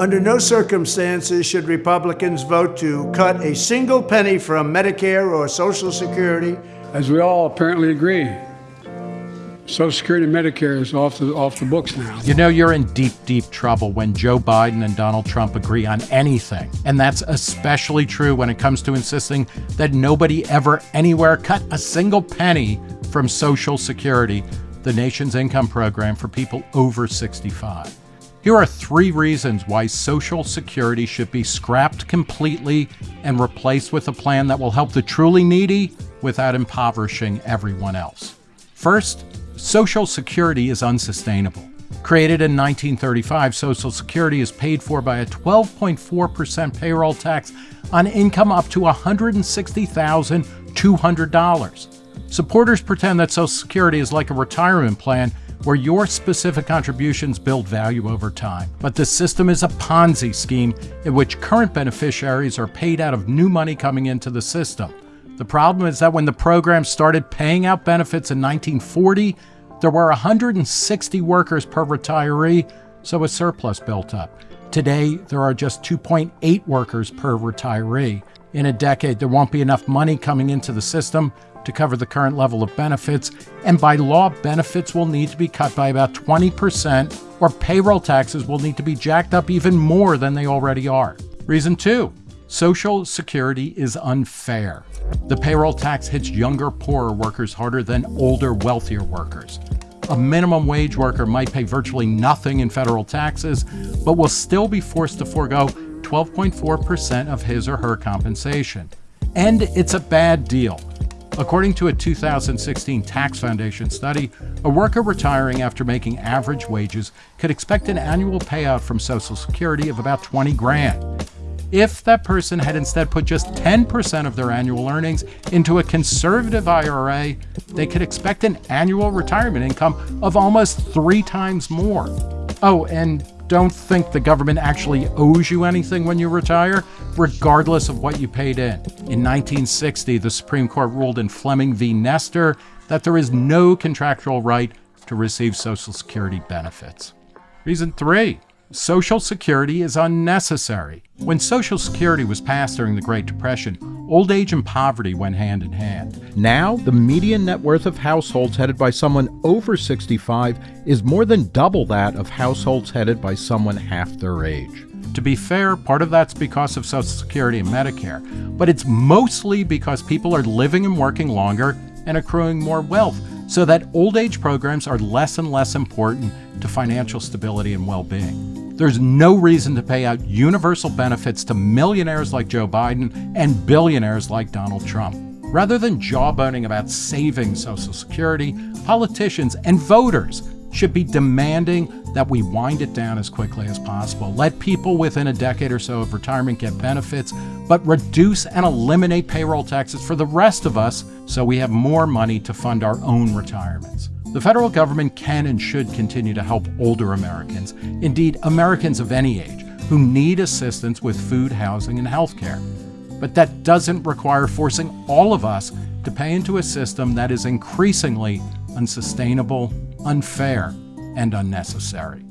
Under no circumstances should Republicans vote to cut a single penny from Medicare or Social Security. As we all apparently agree, Social Security and Medicare is off the, off the books now. You know, you're in deep, deep trouble when Joe Biden and Donald Trump agree on anything. And that's especially true when it comes to insisting that nobody ever, anywhere, cut a single penny from Social Security, the nation's income program for people over 65. Here are three reasons why Social Security should be scrapped completely and replaced with a plan that will help the truly needy without impoverishing everyone else. First, Social Security is unsustainable. Created in 1935, Social Security is paid for by a 12.4% payroll tax on income up to $160,200. Supporters pretend that Social Security is like a retirement plan where your specific contributions build value over time. But the system is a Ponzi scheme in which current beneficiaries are paid out of new money coming into the system. The problem is that when the program started paying out benefits in 1940, there were 160 workers per retiree, so a surplus built up. Today, there are just 2.8 workers per retiree. In a decade, there won't be enough money coming into the system to cover the current level of benefits, and by law, benefits will need to be cut by about 20%, or payroll taxes will need to be jacked up even more than they already are. Reason two Social Security is unfair. The payroll tax hits younger, poorer workers harder than older, wealthier workers. A minimum wage worker might pay virtually nothing in federal taxes, but will still be forced to forego 12.4% of his or her compensation. And it's a bad deal. According to a 2016 Tax Foundation study, a worker retiring after making average wages could expect an annual payout from Social Security of about 20 grand. If that person had instead put just 10% of their annual earnings into a conservative IRA, they could expect an annual retirement income of almost three times more. Oh, and don't think the government actually owes you anything when you retire, regardless of what you paid in. In 1960, the Supreme Court ruled in Fleming v. Nestor that there is no contractual right to receive Social Security benefits. Reason three Social Security is unnecessary. When Social Security was passed during the Great Depression, old age and poverty went hand in hand. Now, the median net worth of households headed by someone over 65 is more than double that of households headed by someone half their age. To be fair, part of that's because of Social Security and Medicare, but it's mostly because people are living and working longer and accruing more wealth, so that old age programs are less and less important to financial stability and well being. There's no reason to pay out universal benefits to millionaires like Joe Biden and billionaires like Donald Trump. Rather than jawboning about saving Social Security, politicians and voters should be demanding that we wind it down as quickly as possible. Let people within a decade or so of retirement get benefits, but reduce and eliminate payroll taxes for the rest of us so we have more money to fund our own retirements. The federal government can and should continue to help older Americans, indeed, Americans of any age, who need assistance with food, housing, and health care. But that doesn't require forcing all of us to pay into a system that is increasingly unsustainable, unfair, and unnecessary.